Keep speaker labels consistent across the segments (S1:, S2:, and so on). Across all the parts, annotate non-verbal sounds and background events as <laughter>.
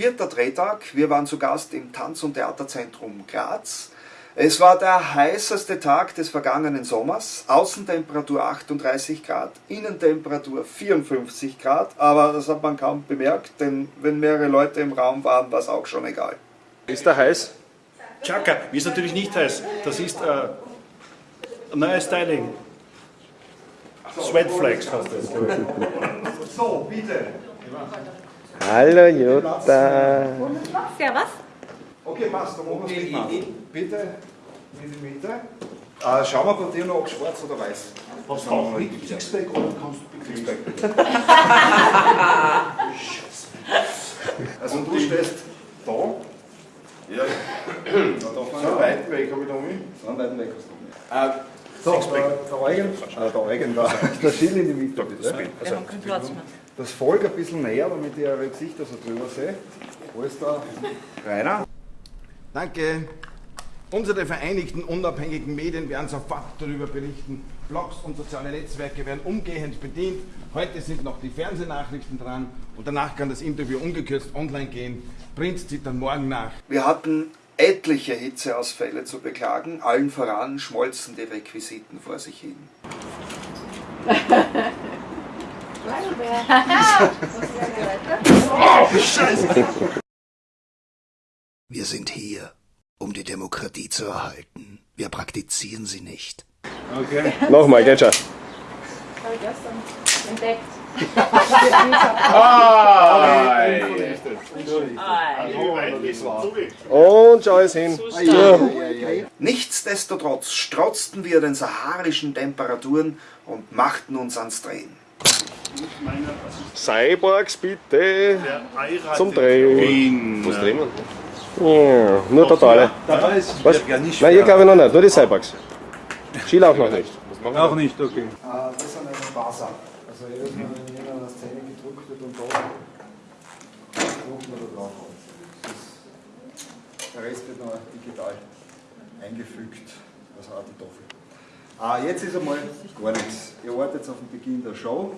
S1: vierter Drehtag. Wir waren zu Gast im Tanz- und Theaterzentrum Graz. Es war der heißeste Tag des vergangenen Sommers. Außentemperatur 38 Grad, Innentemperatur 54 Grad. Aber das hat man kaum bemerkt, denn wenn mehrere Leute im Raum waren, war es auch schon egal.
S2: Ist der heiß?
S3: Chaka, mir ist natürlich nicht heiß. Das ist äh, ein neues Styling. Sweatflex heißt das.
S1: So, bitte.
S2: Hallo Jutta.
S4: Servus.
S1: Okay, passt, dann machen wir es mit Bitte in die Mitte. Äh, schauen wir bei dir noch, ob schwarz oder weiß.
S3: Was auch mit Sixpack oder kannst du
S1: Sixpack. <laughs> Also du stehst da.
S5: Ja,
S1: Da darf man
S5: so einen weiten Weg habe ich da mit.
S1: So einen weiten Weg hast du nicht.
S5: So,
S1: Der, der Eugen, äh, der Eugen da. <laughs> Der Schild in die Mitte, bitte.
S4: Mehr.
S1: Das Volk ein bisschen näher, damit ich eure Gesichter so drüber sehe. Wo ist der Rainer?
S5: Danke. Unsere vereinigten unabhängigen Medien werden sofort darüber berichten. Blogs und soziale Netzwerke werden umgehend bedient. Heute sind noch die Fernsehnachrichten dran und danach kann das Interview ungekürzt online gehen. Print zieht dann morgen nach.
S1: Wir hatten etliche Hitzeausfälle zu beklagen. Allen voran schmolzen die Requisiten vor sich hin. Wir sind hier, um die Demokratie zu erhalten. Wir praktizieren sie nicht.
S2: Nochmal, geht schon.
S4: Habe ich gestern entdeckt.
S2: Und schau es hin.
S1: Nichtsdestotrotz strotzten wir den saharischen Temperaturen und machten uns ans Drehen.
S2: Cyborgs bitte zum Drehen. Was drehen wir? Ja, nur totale.
S3: Ist
S2: Was? Nein, ihr glaube ich noch nicht, nur die Cyborgs. Skill auch noch nicht.
S3: auch nicht, okay.
S1: das ist eine Wasser. Also jedes Mal, wenn in einer Szene gedruckt wird und da drucken wir da drauf. Das ist, der Rest wird noch digital eingefügt, also auch die Tafel. Ah, jetzt ist einmal gar nichts. Ihr wartet auf den Beginn der Show,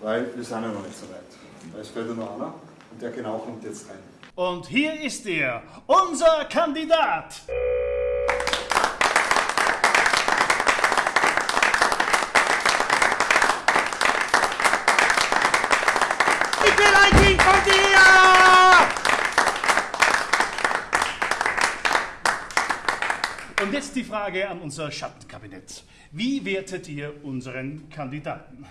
S1: weil wir sind ja noch nicht so weit. Ist fällt ja noch einer und der genau kommt jetzt rein.
S3: Und hier ist er, unser Kandidat. Ich will ein Kind von dir! Und jetzt die Frage an unser Schattenkabinett. Wie wertet ihr unseren Kandidaten?